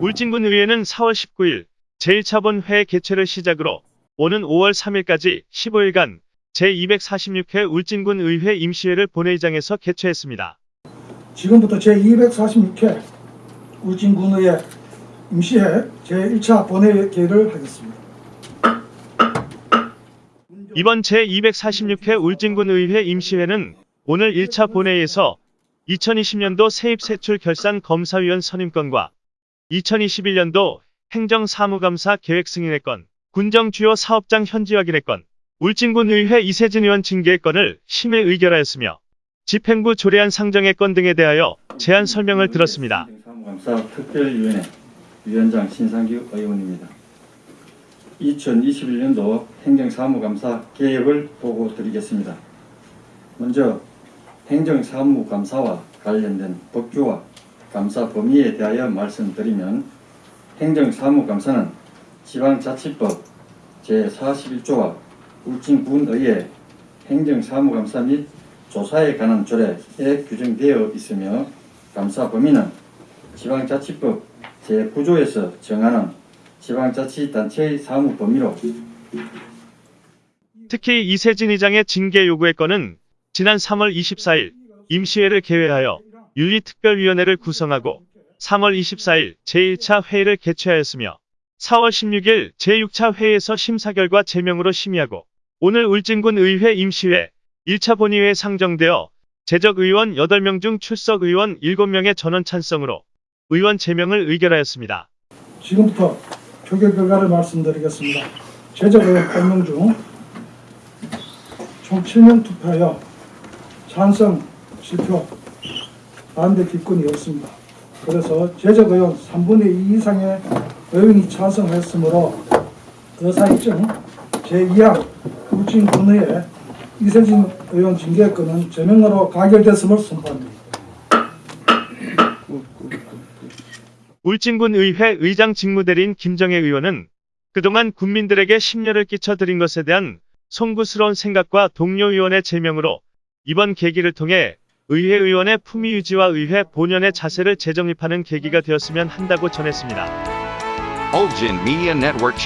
울진군 의회는 4월 19일 제1차 본회의 개최를 시작으로 오는 5월 3일까지 15일간 제246회 울진군 의회 임시회를 본회의장에서 개최했습니다. 지금부터 제246회 울진군의회 임시회 제1차 본회의를 하겠습니다. 이번 제246회 울진군 의회 임시회는 오늘 1차 본회의에서 2020년도 세입세출 결산 검사위원 선임권과 2021년도 행정사무감사 계획 승인의 건, 군정 주요 사업장 현지 확인의 건, 울진군 의회 이세진 의원 징계의 건을 심의 의결하였으며 집행부 조례안 상정의 건 등에 대하여 제안 설명을 들었습니다. 행정사무감사 특별위원회 위원장 신상규 의원입니다. 2021년도 행정사무감사 계획을 보고 드리겠습니다. 먼저 행정사무감사와 관련된 법규와 감사 범위에 대하여 말씀드리면 행정사무감사는 지방자치법 제41조와 울진군의회 행정사무감사 및 조사에 관한 조례에 규정되어 있으며 감사 범위는 지방자치법 제9조에서 정하는 지방자치단체의 사무 범위로 특히 이세진 의장의 징계 요구의 건은 지난 3월 24일 임시회를 개회하여 윤리특별위원회를 구성하고 3월 24일 제1차 회의를 개최하였으며 4월 16일 제6차 회의에서 심사 결과 제명으로 심의하고 오늘 울진군 의회 임시회 1차 본의회에 상정되어 재적 의원 8명 중 출석 의원 7명의 전원 찬성으로 의원 제명을 의결하였습니다. 지금부터 표결 결과를 말씀드리겠습니다. 제적의원 8명 중 총 7명 투표하여 찬성 7표, 반대 기권이 없습니다. 그래서 제적 의원 3분의 2 이상의 의원이 찬성했으므로 의사일정 제2항 울진군의회 이세진 의원 징계권은 제명으로 가결됐음을 선포합니다. 울진군 의회 의장 직무대리인 김정혜 의원은 그동안 국민들에게 심려를 끼쳐드린 것에 대한 송구스러운 생각과 동료 의원의 제명으로 이번 계기를 통해 의회 의원의 품위 유지와 의회 본연의 자세를 재정립하는 계기가 되었으면 한다고 전했습니다. Ulgin Media Network.